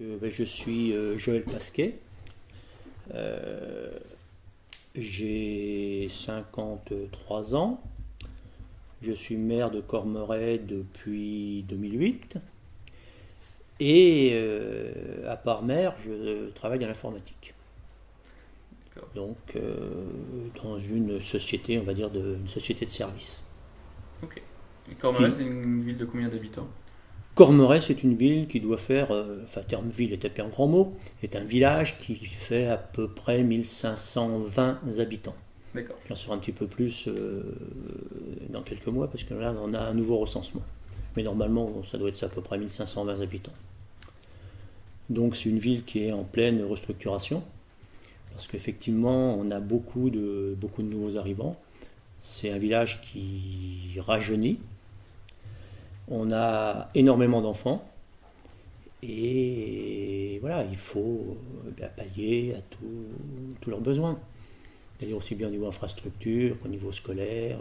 Ben, je suis euh, Joël Pasquet. Euh, j'ai 53 ans. Je suis maire de Cormeray depuis 2008. Et euh, à part maire, je travaille dans l'informatique. Donc dans une société, on va dire, de, une société de services. Ok. Et Cormeray, c'est une ville de combien d'habitants? Cormeray, c'est une ville qui doit faire, euh, enfin terme ville est un grand mot, est un village qui fait à peu près 1520 habitants. D'accord. J'en saurai un petit peu plus euh, dans quelques mois parce que là on a un nouveau recensement. Mais normalement ça doit être à peu près 1520 habitants. Donc c'est une ville qui est en pleine restructuration parce qu'effectivement on a beaucoup de, beaucoup de nouveaux arrivants. C'est un village qui rajeunit, on a énormément d'enfants et voilà, il faut ben, pallier à tous leurs besoins. D'ailleurs aussi bien au niveau infrastructure qu'au niveau scolaire.